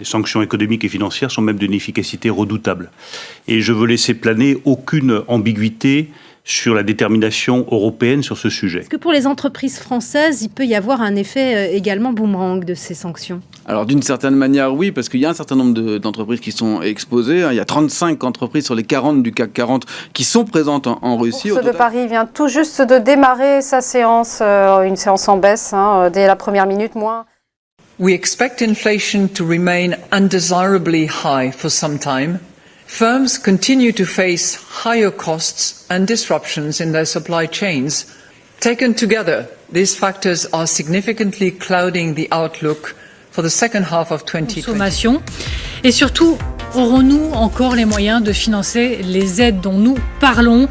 Les sanctions économiques et financières sont même d'une efficacité redoutable. Et je veux laisser planer aucune ambiguïté sur la détermination européenne sur ce sujet. Est-ce que pour les entreprises françaises, il peut y avoir un effet euh, également boomerang de ces sanctions? Alors d'une certaine manière, oui, parce qu'il y a un certain nombre d'entreprises qui sont exposées. Il y a 35 entreprises sur les 40 du CAC 40 qui sont présentes en, en Russie. Bourse de Paris vient tout juste de démarrer sa séance, euh, une séance en baisse, hein, dès la première minute moins. We expect inflation to remain undesirably high for some time. Firms continue to face higher costs and disruptions in their supply chains. Taken together, these factors are significantly clouding the outlook for the second half of 2020. Et surtout, aurons-nous encore les moyens de financer les aides dont nous parlons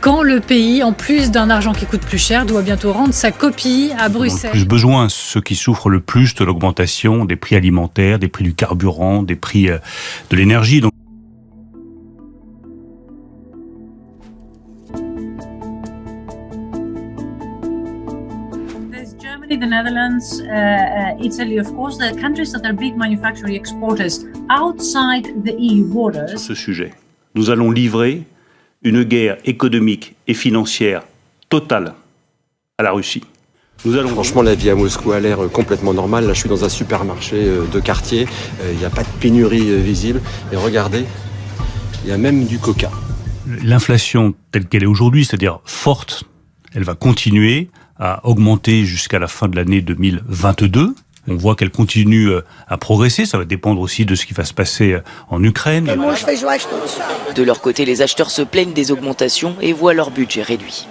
quand le pays, en plus d'un argent qui coûte plus cher, doit bientôt rendre sa copie à Bruxelles Plus besoin, ceux qui souffrent le plus de l'augmentation des prix alimentaires, des prix du carburant, des prix euh, de l'énergie. Germany, the Netherlands, uh, uh, Italy, of course, the countries that are big manufacturing exporters outside the EU borders. Sur ce sujet, nous allons livrer une guerre économique et financière totale à la Russie. Nous allons... Franchement, la vie à Moscou a l'air complètement normale. Là, je suis dans un supermarché euh, de quartier. Euh, il n'y a pas de pénurie euh, visible. Et regardez, il y a même du coca. L'inflation telle qu'elle est aujourd'hui, c'est-à-dire forte, elle va continuer à augmenter jusqu'à la fin de l'année 2022. On voit qu'elle continue à progresser, ça va dépendre aussi de ce qui va se passer en Ukraine. De leur côté, les acheteurs se plaignent des augmentations et voient leur budget réduit.